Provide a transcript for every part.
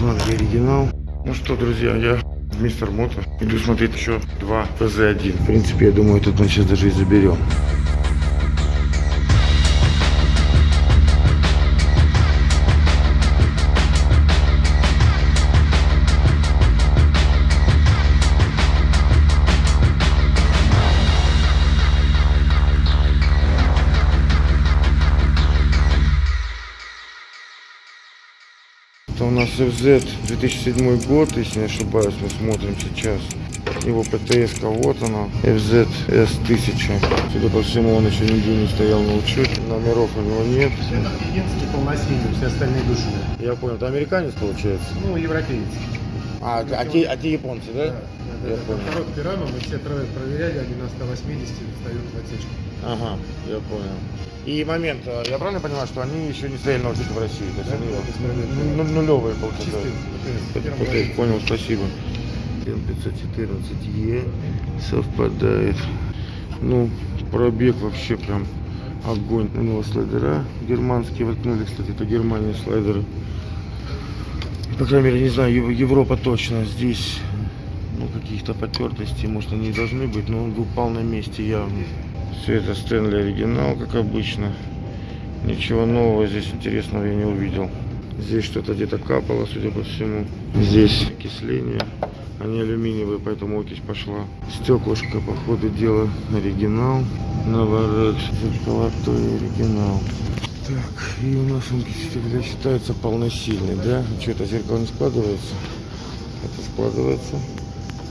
шланги оригинал. Ну что, друзья, я Мистер Мото. Иду смотреть еще два ФЗ-1. В принципе, я думаю, этот мы сейчас даже и заберем. FZ 2007 год, если не ошибаюсь, мы смотрим сейчас. Его ПТС, вот она, FZ S1000. Судя по всему, он еще нигде не стоял на учете. Номеров у него нет. Единственный полносильный, все остальные душные. Я понял, это американец получается? Ну, европеец. А, а, те, а те японцы, да? Да, да, Я да. понял. Короткой рамы мы все проверяли, они на 180 встают в отсечку. Ага, я понял. И момент, э, я правильно понимаю, что они еще не стояли на учете в России? То есть Да, они да, ну- ну- нулевые получается. ПТС, раз. понял, спасибо. М514Е совпадает. Ну, пробег вообще прям огонь. У него слайдера германские воткнули, кстати, это Германия слайдеры. По крайней мере, не знаю, Ев- Европа точно. Здесь ну, каких-то потертостей, может, они и должны быть, но он упал на месте явно. Все это Стэнли оригинал, как обычно. Ничего нового здесь интересного я не увидел. Здесь что-то где-то капало, судя по всему. Здесь окисление. Они алюминиевые, поэтому окись пошла. Стеклышко, по ходу дела, оригинал. Новорекс, золотой оригинал. Так, и у нас он всегда считается полносильный, да? Что это зеркало не складывается? Это складывается,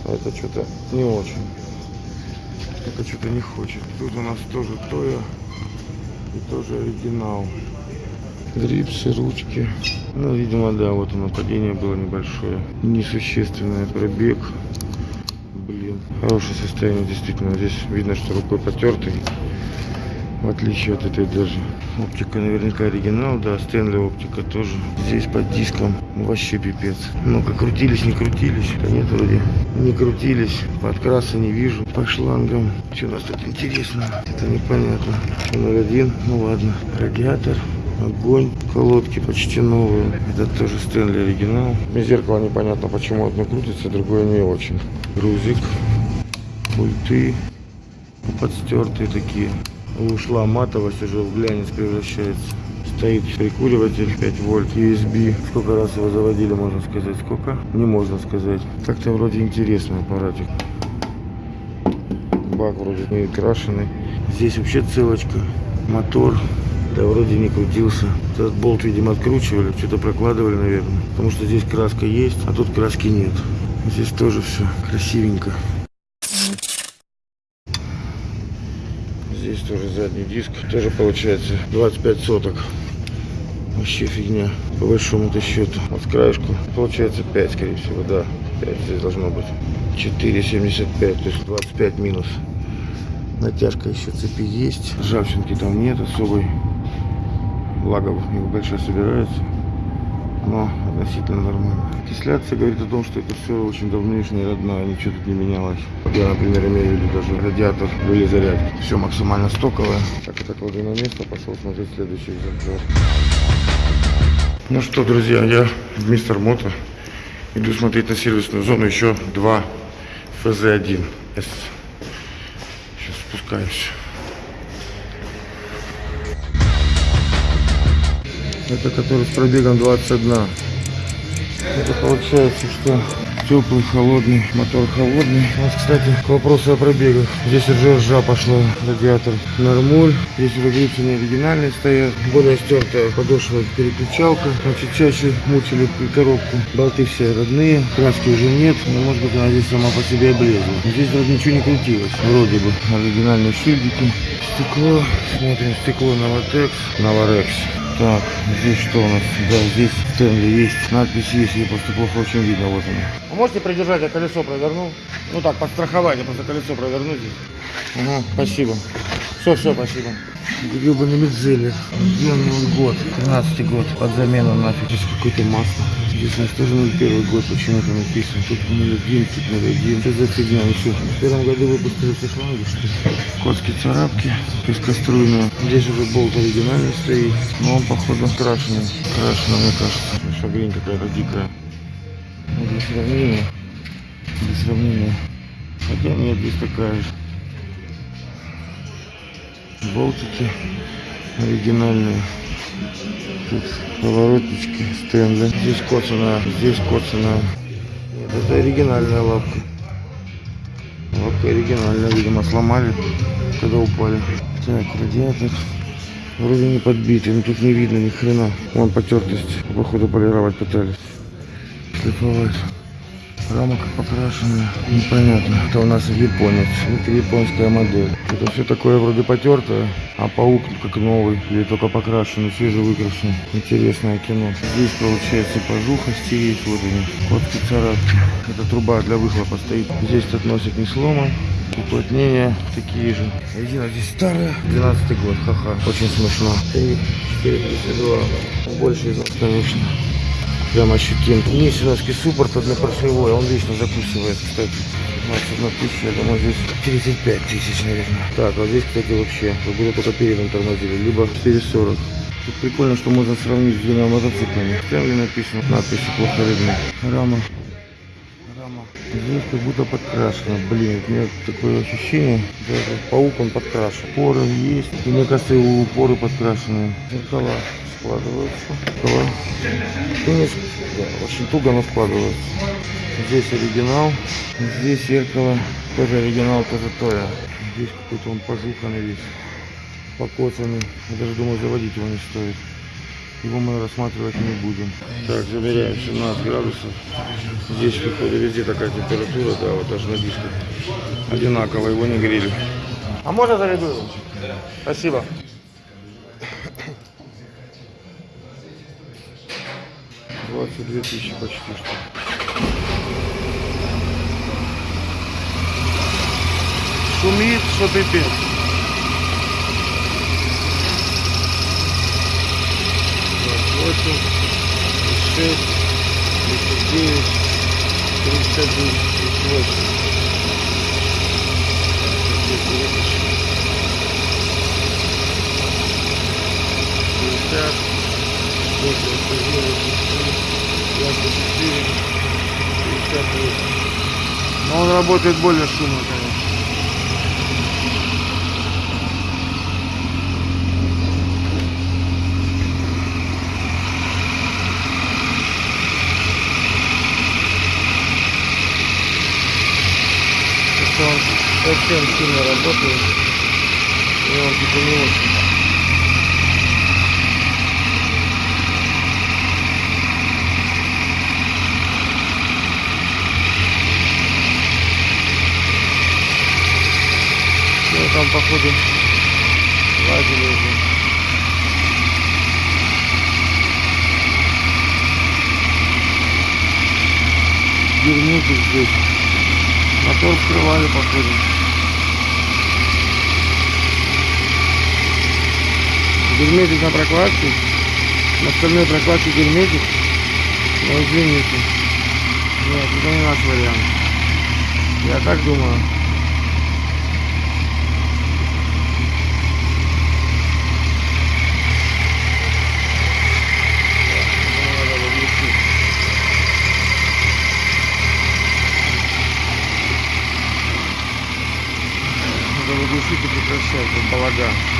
а это что-то не очень. Это что-то не хочет. Тут у нас тоже Тоя и тоже оригинал. Грипсы, ручки. Ну, видимо, да, вот оно, падение было небольшое. Несущественное пробег. Блин, хорошее состояние, действительно. Здесь видно, что рукой потертый. В отличие от этой даже. Оптика наверняка оригинал, да, Стэнли оптика тоже. Здесь под диском вообще пипец. Ну-ка, крутились, не крутились. Да нет, вроде не крутились. Подкраса не вижу. По шлангам. Что у нас тут интересно? Это непонятно. 01, ну ладно. Радиатор. Огонь, колодки почти новые. Это тоже Стэнли оригинал. Зеркало непонятно, почему одно крутится, другое не очень. Грузик, пульты, подстертые такие. Ушла матовость, уже в глянец превращается. Стоит прикуриватель 5 вольт USB. Сколько раз его заводили, можно сказать? Сколько? Не можно сказать. Так-то вроде интересный аппаратик. Бак вроде не крашеный. Здесь вообще целочка. Мотор. Да вроде не крутился. Этот болт, видимо, откручивали, что-то прокладывали, наверное. Потому что здесь краска есть, а тут краски нет. Здесь тоже все красивенько. Здесь тоже задний диск. Тоже получается 25 соток. Вообще фигня. По большому-то счету. Вот краешку. Получается 5, скорее всего, да. 5 здесь должно быть. 4,75, то есть 25 минус. Натяжка еще цепи есть. Ржавчинки там нет особой. Благо небольшая собирается. Но относительно нормально. Окисляция говорит о том, что это все очень давнишнее, родное, ничего тут не менялось. Я, например, имею в виду даже радиатор были зарядки. Все максимально стоковое. Так, это кладу на место, пошел смотреть следующий экземпляр. Ну что, друзья, я Мистер Мото. Иду смотреть на сервисную зону еще два ФЗ-1. Сейчас спускаюсь. Это который с пробегом 21. Это получается, что теплый, холодный, мотор холодный. У нас, кстати, к вопросу о пробегах. Здесь уже ржа пошла, радиатор нормуль. Здесь уже не оригинальные стоят. Более стертая подошва переключалка. Значит, чаще мучили коробку. Болты все родные, краски уже нет. Но может быть она здесь сама по себе облезла. Здесь вроде ничего не крутилось. Вроде бы оригинальные шильдики. Стекло. Смотрим, стекло Новотекс. Новорекс. Так, здесь что у нас? Да, здесь Стэнли есть. Надпись есть, ее просто плохо очень видно. Вот она. Можете придержать, я колесо проверну? Ну так, подстраховать, я просто колесо проверну здесь. Ага, спасибо. Все, все, спасибо. Гребаный Медзеллер. Где он год? 13 год. Под замену нафиг. Здесь какое-то масло. Здесь у нас тоже 01 год почему-то написано. Тут 01, тут 01. Что за фигня? Ну что, в первом году выпустили все шланги, что ли? Котские царапки. Пескоструйные. Здесь уже болт оригинальный стоит. Но он, походу, крашеный. Крашеный, мне кажется. Шагрень какая-то дикая. для сравнения. Для сравнения. Хотя нет, здесь такая же. Болтики оригинальные. Тут поворотнички, стенды. Здесь коцаная, здесь коцаная. Это оригинальная лапка. Лапка оригинальная, видимо, сломали, когда упали. Так, радиатор. Вроде не подбитый, но тут не видно ни хрена. Вон потертость. Походу полировать пытались. Шлифовать. Рама как покрашенная. Непонятно. Это у нас японец. Это японская модель. Это все такое вроде потертое, а паук как новый. Или только покрашенный, свежевыкрашенный. Интересное кино. Здесь получается пожуха стереть. Вот они. Котки царапки. Это труба для выхлопа стоит. Здесь этот носик не сломан. Уплотнения такие же. Резина здесь старая. 12 год, ха-ха. Очень смешно. 3, 4, 32. Больше из конечно. Прям ощутим. Нищеновский суппорт однопоршневой, он вечно закусывает, кстати. 21 тысяча, я думаю, здесь 35 тысяч, наверное. Так, а здесь, кстати, вообще, как будто только передом тормозили, либо через 40. Тут прикольно, что можно сравнить с двумя мотоциклами. Стэнли написано, надписи плохо видно. Рама. Рама. Здесь как будто подкрашено. Блин, у меня такое ощущение, даже паук он подкрашен. Поры есть. И мне кажется, его поры подкрашенные. Зеркала складываются. Зеркала. Конечно, да, очень туго, но складываются. Здесь оригинал. Здесь зеркало. Тоже оригинал, тоже Тоя. Здесь какой-то он пожуханный весь. Покоцанный. Я даже думаю, заводить его не стоит. Его мы рассматривать не будем. Так, замеряем 17 градусов. Здесь, походу, везде такая температура, да, вот даже на дисках. Одинаково, его не грели. А можно зарядую? Спасибо. Двадцать две тысячи почти что. Шумит, что пипец. Восемь, шесть, тридцать девять, тридцать один, тридцать восемь. Пятьдесят, восемьдесят девять, двадцать четыре, пятьдесят восемь. Но он работает более шумно, конечно. что он совсем сильно работает. И он типа не очень. Ну там походу лазили уже. Герметик здесь. Мотор вскрывали, походу. Герметик на прокладке. На остальной прокладке герметик. Но извините. Нет, это не наш вариант. Я так думаю. Выглушить и прекращать, балаган.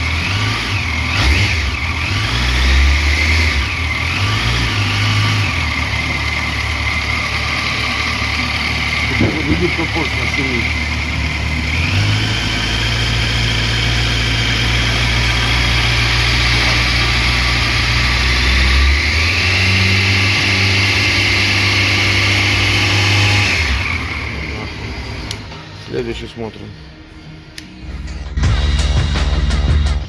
Будет попозже шумит. Следующий смотрим.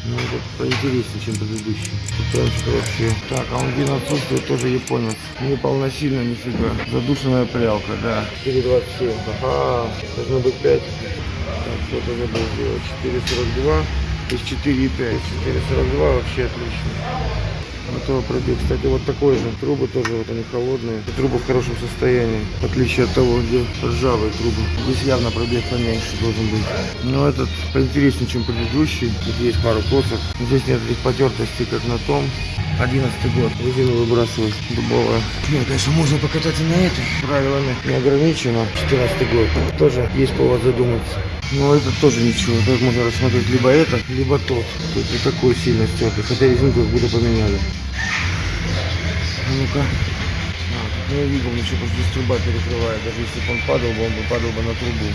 Ну, это поинтереснее, чем предыдущий. Пытаемся вообще. Так, а он вин отсутствует, тоже японец. Не полносильно, нифига. Задушенная прялка, да. 4,27. Ага, должно быть 5. Так, что это забыл сделать? 4,42. То есть 4,5. 4,42 вообще отлично. Этого пробег. Кстати, вот такой же. Трубы тоже вот они холодные. Трубы в хорошем состоянии. В отличие от того, где ржавые трубы. Здесь явно пробег поменьше должен быть. Но этот поинтереснее, чем предыдущий. Тут есть пару коцев. Здесь нет этих потертостей, как на том. 11 год. Резину выбрасывать дубовая. Нет, конечно, можно покататься на этой. Правилами не ограничено. 14 год. Тоже есть повод задуматься. Но это тоже ничего. Так можно рассмотреть либо это, либо тот. Тут не такой сильно стертый. Хотя резинку как будто поменяли. А ну-ка. А, не видел ничего, что здесь труба перекрывает. Даже если бы он падал бы, он бы падал бы на трубу.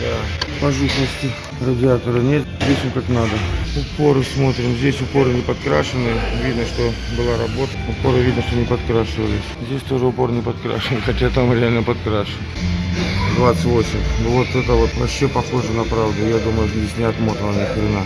Да. Пожухности радиатора нет. Здесь он как надо. Упоры смотрим. Здесь упоры не подкрашены. Видно, что была работа. Упоры видно, что не подкрашивались. Здесь тоже упор не подкрашен, хотя там реально подкрашен. 28. Ну вот это вот вообще похоже на правду. Я думаю, здесь не отмотано ни хрена.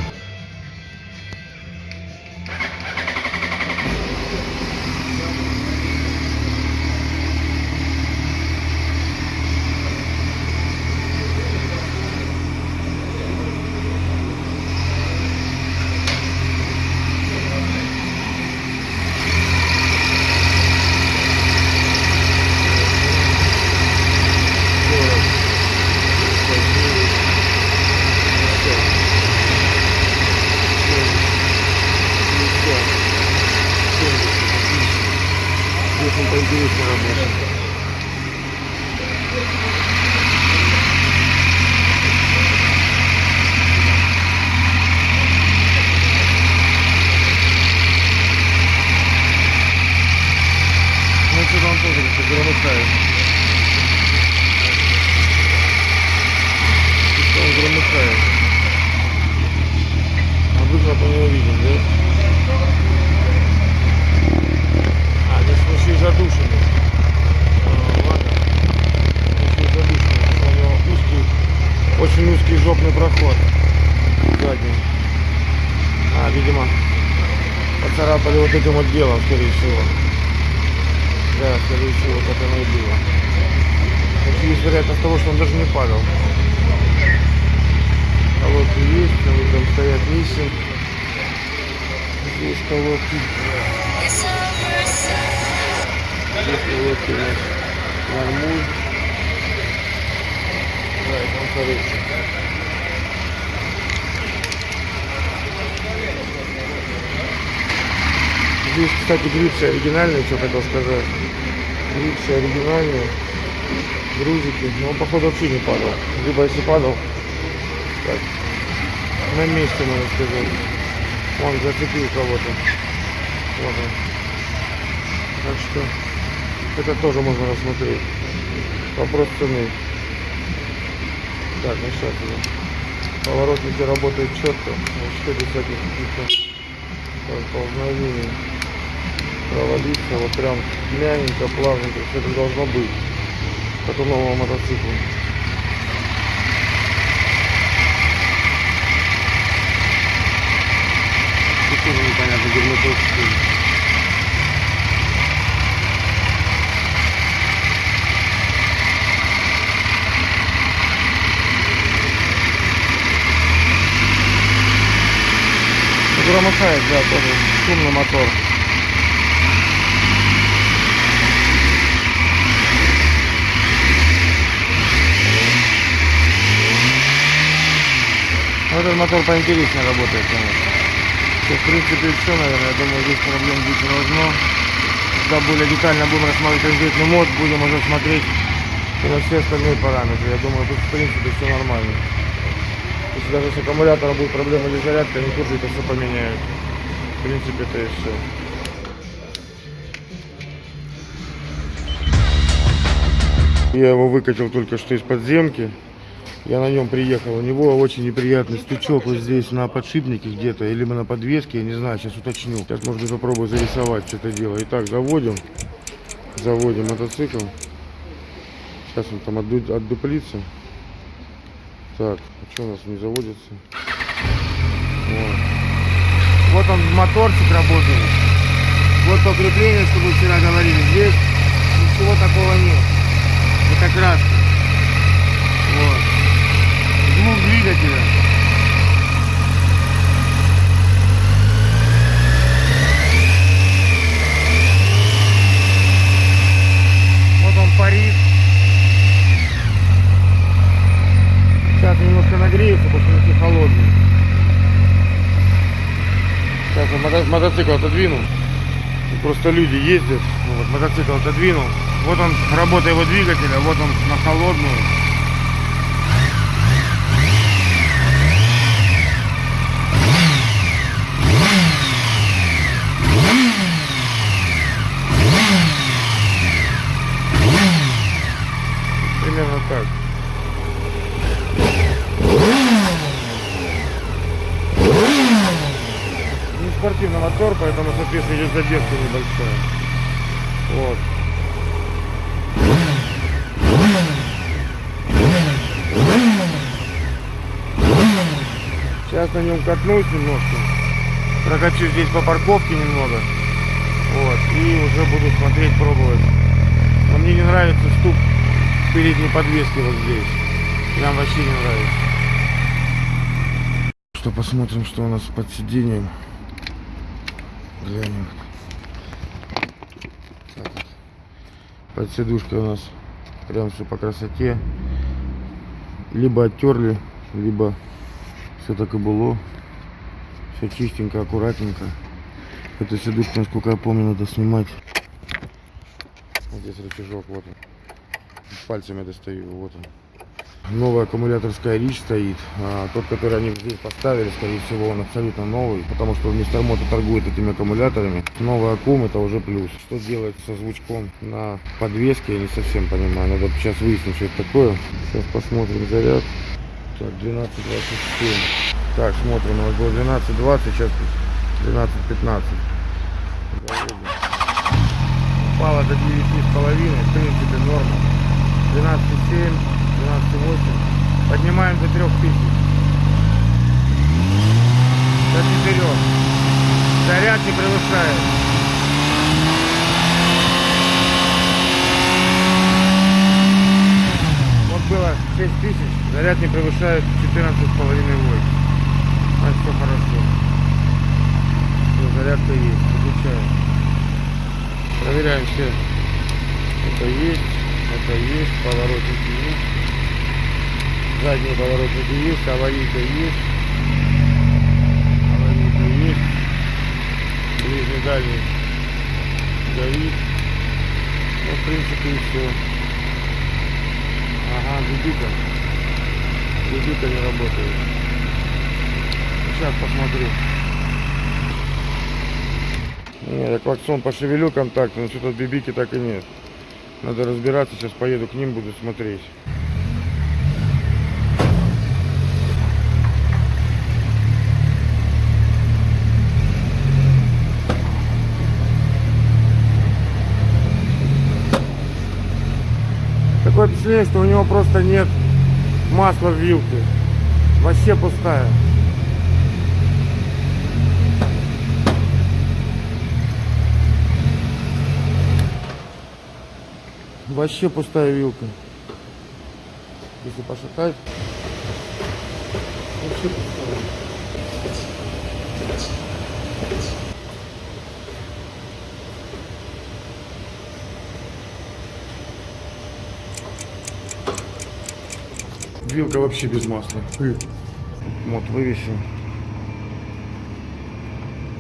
Здесь он поинтереснее работает. Ну, что-то он тоже как-то громыхает. Он громыхает. А выхлопа не увидим, да? А, здесь он еще и задушенный. А, ладно. Еще потому что У него узкий, очень узкий жопный проход. Задний. А, видимо, поцарапали вот этим вот делом, скорее всего. Да, скорее всего, так оно и было. Есть вероятность того, что он даже не падал. Колодки есть, они там стоят низким. Здесь колодки. Здесь колодки нас нормуль. Да, и там хороший. Здесь, кстати, грипсы оригинальные, что хотел сказать. Грипсы оригинальные. Грузики. Но походу, вообще не падал. Либо если падал, так, на месте, можно сказать. Он зацепил кого-то. Вот он. Так что это тоже можно рассмотреть. Вопрос цены. Так, ну сейчас уже. Поворотники работают четко. Вообще без всяких каких-то ползновений. Провалиться вот прям мягенько, плавненько. Все это должно быть. Как нового мотоцикла. Тут тоже стоит. Громыхает, да, тоже шумный мотор. Этот мотор поинтереснее работает, конечно. Все, в принципе, все, наверное. Я думаю, здесь проблем быть не должно. Когда более детально будем рассматривать конкретный мод, будем уже смотреть и на все остальные параметры. Я думаю, тут, в принципе, все нормально. Если даже с аккумулятором будет проблема или зарядка, они тут же это все поменяют. В принципе, это и все. Я его выкатил только что из подземки. Я на нем приехал. У него очень неприятный стучок вот здесь на подшипнике где-то, или на подвеске, я не знаю, сейчас уточню. Сейчас, может быть, попробую зарисовать что это дело. Итак, заводим. Заводим мотоцикл. Сейчас он там отду- отдуплится. Так, а что у нас не заводится? Вот. Вот он моторчик работает. Вот то крепление, что мы вчера говорили. Здесь ничего такого нет. Это краска. Вот корпус двигателя. Вот он парит. Сейчас немножко нагреется, потому что холодный. Сейчас я мото мотоцикл отодвинул. Просто люди ездят. Ну вот, мотоцикл отодвинул. Вот он, работа его двигателя, вот он на холодную. Спортивный мотор, поэтому, соответственно, идет задержка небольшая. Вот. Сейчас на нем катнусь немножко. Прокачу здесь по парковке немного. Вот. И уже буду смотреть, пробовать. Но мне не нравится стук передней подвески вот здесь. Прям вообще не нравится. Что посмотрим, что у нас под сиденьем. Глянем. Так. Под сидушкой у нас прям все по красоте. Либо оттерли, либо все так и было. Все чистенько, аккуратненько. Эту сидушку, насколько я помню, надо снимать. Вот здесь рычажок, вот он. Пальцами достаю, вот он. Новая аккумуляторская речь стоит. А, тот, который они здесь поставили, скорее всего, он абсолютно новый, потому что мистер Мото торгует этими аккумуляторами. Новый аккум это уже плюс. Что делать со звучком на подвеске, я не совсем понимаю. Надо сейчас выяснить, что это такое. Сейчас посмотрим заряд. Так, 12.27. Так, смотрим, у нас было 12.20, сейчас 12.15. Упало до 9,5, в принципе норма. 12,7, 12,8. Поднимаем до 3000. До 4. Заряд не превышает. Вот было 6000, заряд не превышает 14,5 вольт. А все хорошо. Все, зарядка есть, выключаем. Проверяем все. Это есть, это есть, поворотники есть. Задние поворотники есть, аварийка есть. Аварийка есть. Ближний дальний горит. Ну, в принципе, и все. Ага, дебита. Дебита не работает. Сейчас посмотрю. Нет, я клаксон пошевелю контакт, но что-то бибики так и нет. Надо разбираться, сейчас поеду к ним, буду смотреть. Такое впечатление, у него просто нет масла в вилке. Вообще пустая. Вообще пустая вилка. Если пошатать. Вообще пустая. Вилка вообще без масла. Вот вывесим.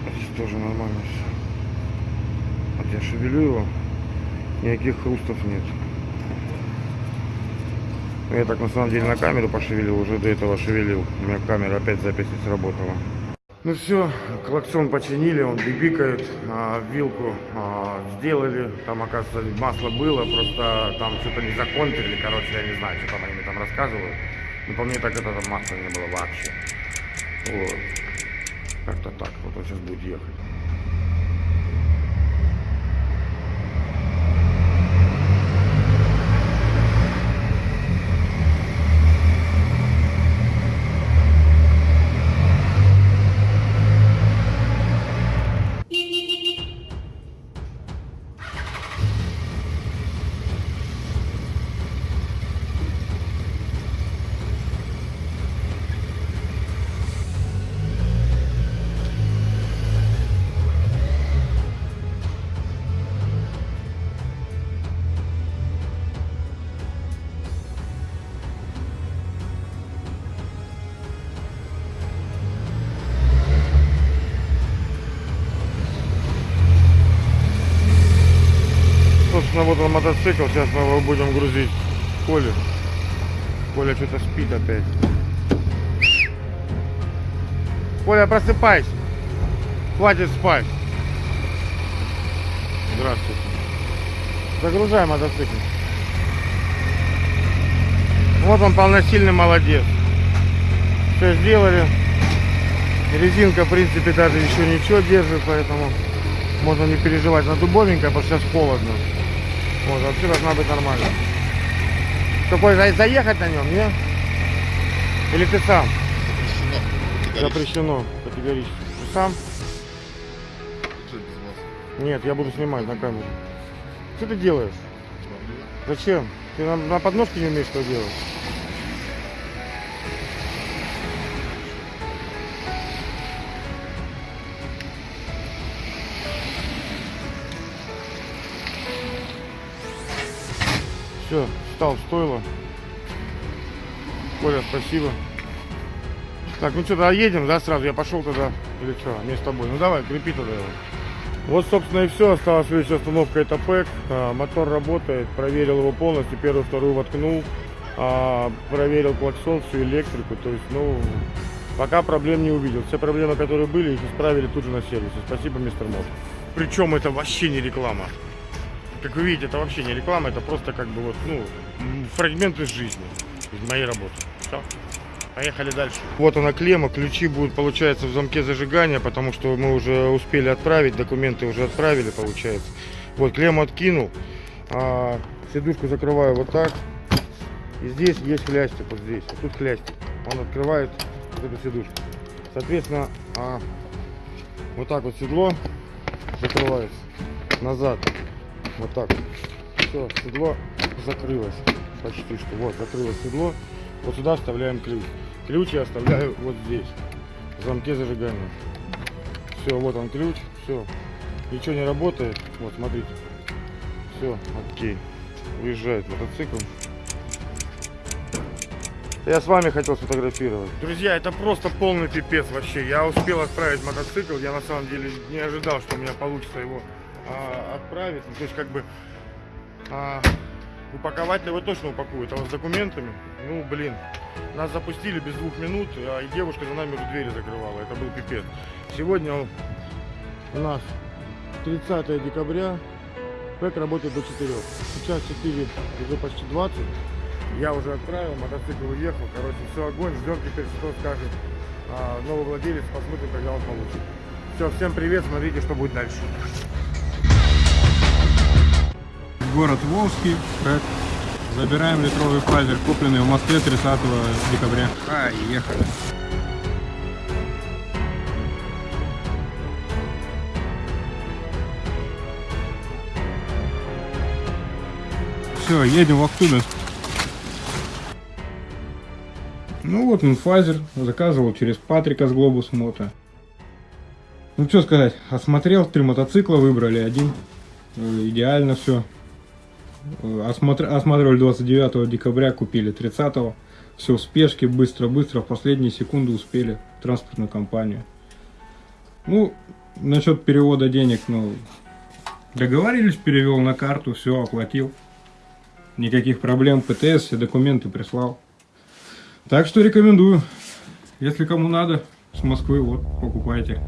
Здесь тоже нормально все. Вот я шевелю его. Никаких хрустов нет. Я так на самом деле на камеру пошевелил, уже до этого шевелил. У меня камера опять запись не сработала. Ну все, клаксон починили, он бибикает, а, вилку а, сделали, там оказывается масло было, просто там что-то не законтрили, короче, я не знаю, что там они там рассказывают. Но по мне так это там масла не было вообще. Вот. Как-то так, вот он сейчас будет ехать. Вот он мотоцикл. Сейчас мы его будем грузить в Коле. Коля что-то спит опять. Коля, просыпайся. Хватит спать. Здравствуйте. Загружай мотоцикл. Вот он полносильный молодец. Все сделали. Резинка, в принципе, даже еще ничего держит, поэтому можно не переживать. На дубовенькая, потому что сейчас холодно. Вот, вообще должна быть нормально. Какой, за- заехать на нем, не? Или ты сам? Запрещено категорически. Ты сам? Нет, я буду снимать на камеру. Что ты делаешь? Зачем? Ты на, на подножке не умеешь что делать? Все, встал в стойло. Коля, спасибо. Так, ну что, тогда едем, да, сразу? Я пошел тогда. Или что, мне с тобой? Ну давай, крепи тогда его. Вот, собственно, и все. Осталась следующая установка это ПЭК. А, мотор работает. Проверил его полностью. Первую, вторую воткнул. А, проверил клаксон, всю электрику. То есть, ну, пока проблем не увидел. Все проблемы, которые были, их исправили тут же на сервисе. Спасибо, мистер Мот. Причем это вообще не реклама. Как вы видите, это вообще не реклама, это просто как бы вот, ну, м, фрагмент из жизни, из моей работы. Всё. Поехали дальше. Вот она клемма, ключи будут, получается, в замке зажигания, потому что мы уже успели отправить, документы уже отправили, получается. Вот, клемму откинул, а, сидушку закрываю вот так. И здесь есть хлястик, вот здесь, а тут хлястик. Он открывает вот эту сидушку. Соответственно, а, вот так вот седло закрывается назад. Вот так. Все, седло закрылось. Почти что. Вот, закрылось седло. Вот сюда вставляем ключ. Ключ я оставляю вот здесь. В замке зажигания. Все, вот он ключ. Все. Ничего не работает. Вот, смотрите. Все, окей. Уезжает мотоцикл. Я с вами хотел сфотографировать. Друзья, это просто полный пипец вообще. Я успел отправить мотоцикл. Я на самом деле не ожидал, что у меня получится его а, отправить. Ну, то есть как бы а, упаковать его точно упакуют. А вот с документами, ну блин, нас запустили без двух минут, а и девушка за нами уже двери закрывала. Это был пипец. Сегодня у нас 30 декабря. ПЭК работает до 4. Сейчас 4, уже почти 20. Я уже отправил, мотоцикл уехал. Короче, все огонь. Ждем теперь, что скажет а, новый владелец. Посмотрим, когда он получит. Все, всем привет. Смотрите, что будет дальше. Город Волжский, Рэд. Забираем литровый файзер, купленный в Москве 30 декабря. А, ехали. Все, едем в Актубинск. Ну вот он файзер, заказывал через Патрика с Глобус Мото. Ну что сказать, осмотрел, три мотоцикла выбрали, один. Э, Идеально все. Осмотр... Осматривали 29 декабря, купили 30 -го. Все в спешке, быстро-быстро, в последние секунды успели транспортную компанию. Ну, насчет перевода денег, ну, договорились, перевел на карту, все, оплатил. Никаких проблем, ПТС, все документы прислал. Так что рекомендую. Если кому надо, с Москвы, вот, покупайте.